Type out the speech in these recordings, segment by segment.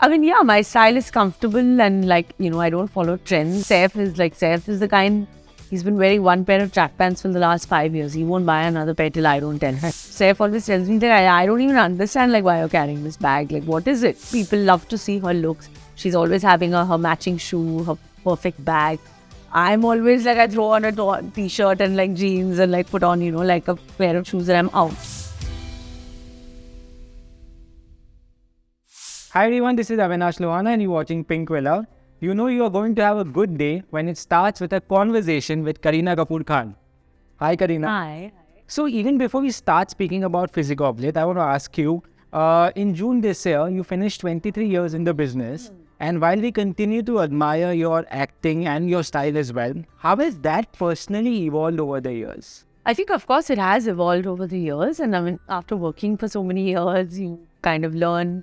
I mean, yeah, my style is comfortable and like, you know, I don't follow trends. Saif is like, Saif is the kind, he's been wearing one pair of track pants for the last five years. He won't buy another pair till I don't tell him. Saif always tells me that I, I don't even understand like why you're carrying this bag. Like, what is it? People love to see her looks. She's always having her matching shoe, her perfect bag. I'm always like, I throw on a t-shirt and like jeans and like put on, you know, like a pair of shoes and I'm out. Hi everyone, this is Avinash Lohana and you're watching Pinkvilla. You know you are going to have a good day when it starts with a conversation with Kareena Kapoor Khan. Hi Kareena. Hi. So even before we start speaking about Fizzy Goblet, I want to ask you, uh, in June this year, you finished 23 years in the business. And while we continue to admire your acting and your style as well, how has that personally evolved over the years? I think, of course, it has evolved over the years. And I mean, after working for so many years, you kind of learn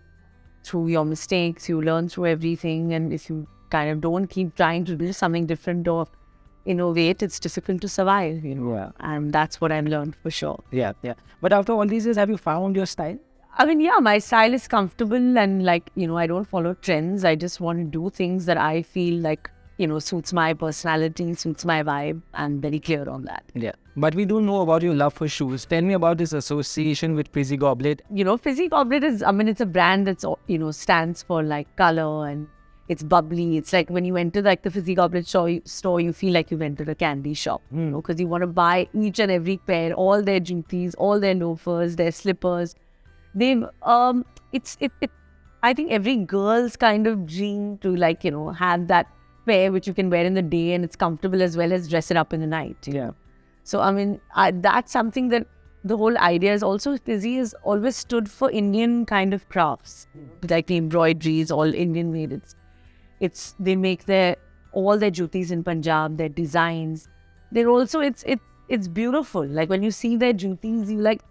through your mistakes, you learn through everything. And if you kind of don't keep trying to do something different or innovate, it's difficult to survive, you know. Yeah. And that's what I've learned for sure. Yeah, yeah. But after all these years, have you found your style? I mean, yeah, my style is comfortable and like, you know, I don't follow trends. I just want to do things that I feel like, you know, suits my personality, suits my vibe. I'm very clear on that. Yeah. But we do know about your love for shoes. Tell me about this association with Fizzy Goblet. You know, Fizzy Goblet is, I mean, it's a brand that's, you know, stands for like color and it's bubbly. It's like when you enter like the Fizzy Goblet store, store you feel like you've entered a candy shop, you know, because you want to buy each and every pair, all their jutis, all their loafers, their slippers. They've, um, it's, it, it, I think every girl's kind of dream to like, you know, have that pair which you can wear in the day and it's comfortable as well as dress it up in the night. Yeah. So I mean, I, that's something that the whole idea is also Fizzy has always stood for Indian kind of crafts, like the embroideries, all Indian made. It's, it's they make their all their jutis in Punjab, their designs. They're also it's it's it's beautiful. Like when you see their jutis, you like.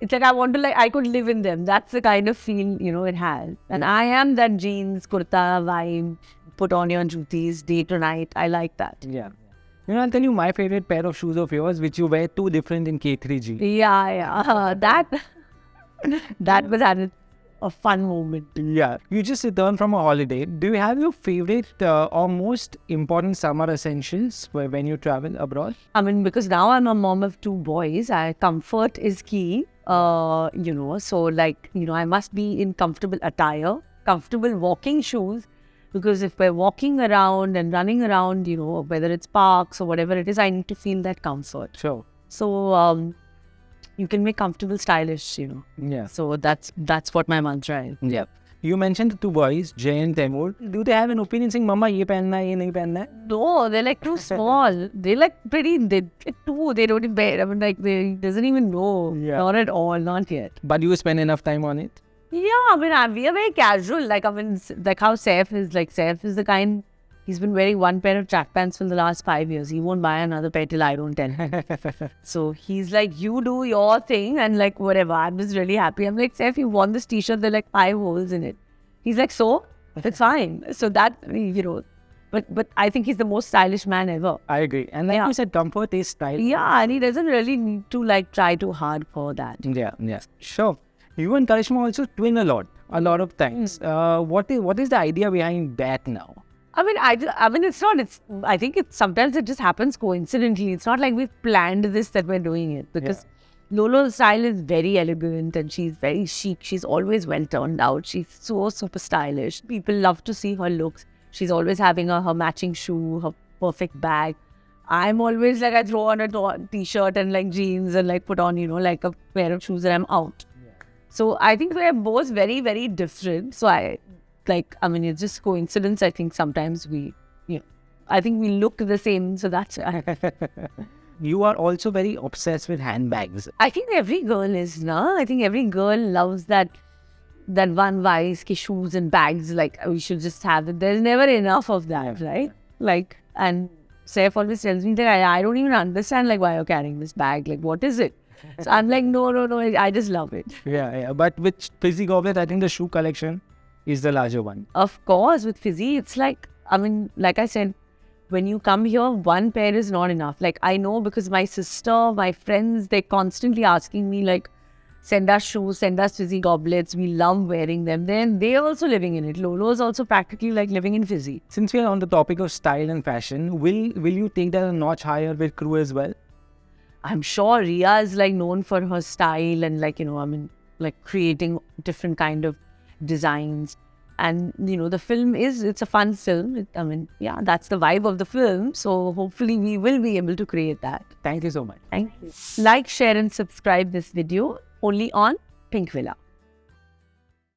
It's like I want to like I could live in them. That's the kind of feel you know it has. And I am that jeans kurta vibe. Put on your jutis day to night. I like that. Yeah. You know, I'll tell you my favorite pair of shoes of yours, which you wear too different in K3G. Yeah, yeah. That that was had a, a fun moment. Yeah. You just returned from a holiday. Do you have your favorite uh, or most important summer essentials wh- when you travel abroad? I mean, because now I'm a mom of two boys, I, comfort is key. Uh, you know, so like you know, I must be in comfortable attire, comfortable walking shoes. Because if we're walking around and running around, you know, whether it's parks or whatever it is, I need to feel that comfort. Sure. So um, you can make comfortable, stylish, you know. Yeah. So that's that's what my mantra is. Yeah. You mentioned the two boys, Jeh and Taimur. Do they have an opinion saying, Mama, ye pehenna hai, ye nahi pehenna hai? No, they're like too small. They're like pretty. They too. They don't even. I mean, like they doesn't even know. Yeah. Not at all. Not yet. But you spend enough time on it? Yeah, I mean, I- we are very casual. Like I mean, like how Saif is. Like Saif is the kind. He's been wearing one pair of track pants for the last five years. He won't buy another pair till I don't tell him. so he's like, you do your thing and like whatever. I'm just really happy. I'm like, Saif, you want this t-shirt? There are like five holes in it. He's like, so it's fine. So that you know, but but I think he's the most stylish man ever. I agree. And like Yeah. you said, comfort is style. Yeah, and he doesn't really need to like try too hard for that. Yeah, yeah. Sure. You and Karishma also twin a lot, a lot of times. Uh, what is what is the idea behind that now? I mean, I, I mean, it's not. It's. I think it's sometimes it just happens coincidentally. It's not like we've planned this that we're doing it because Lolo's style is very elegant and she's very chic. She's always well turned out. She's so super stylish. People love to see her looks. She's always having a, her matching shoe, her perfect bag. I'm always like I throw on a t-shirt and like jeans and like put on you know like a pair of shoes and I'm out. So I think we're both very very different. So I like I mean it's just coincidence. I think sometimes we you know I think we look the same. So that's You are also very obsessed with handbags. I think every girl is na. I think every girl loves that that one vice ki shoes and bags. Like we should just have it. There's never enough of that, right? Like and Saif always tells me that I, I don't even understand like why you're carrying this bag. Like what is it? So I'm like no no no. I just love it. Yeah, yeah. But with Fizzy Goblet, I think the shoe collection is the larger one. Of course, with Fizzy, it's like, I mean, like I said, when you come here, one pair is not enough. Like, I know because my sister, my friends, they're constantly asking me, like, send us shoes, send us fizzy goblets. We love wearing them. Then they're also living in it. Lolo is also practically like living in fizzy. Since we are on the topic of style and fashion, will will you take that a notch higher with crew as well? I'm sure Rhea is like known for her style and like, you know, I mean, like creating different kind of designs. And, you know, the film is, it's a fun film. It, I mean, yeah, that's the vibe of the film. So hopefully we will be able to create that. Thank you so much. Thank you. Like, share and subscribe this video only on Pinkvilla.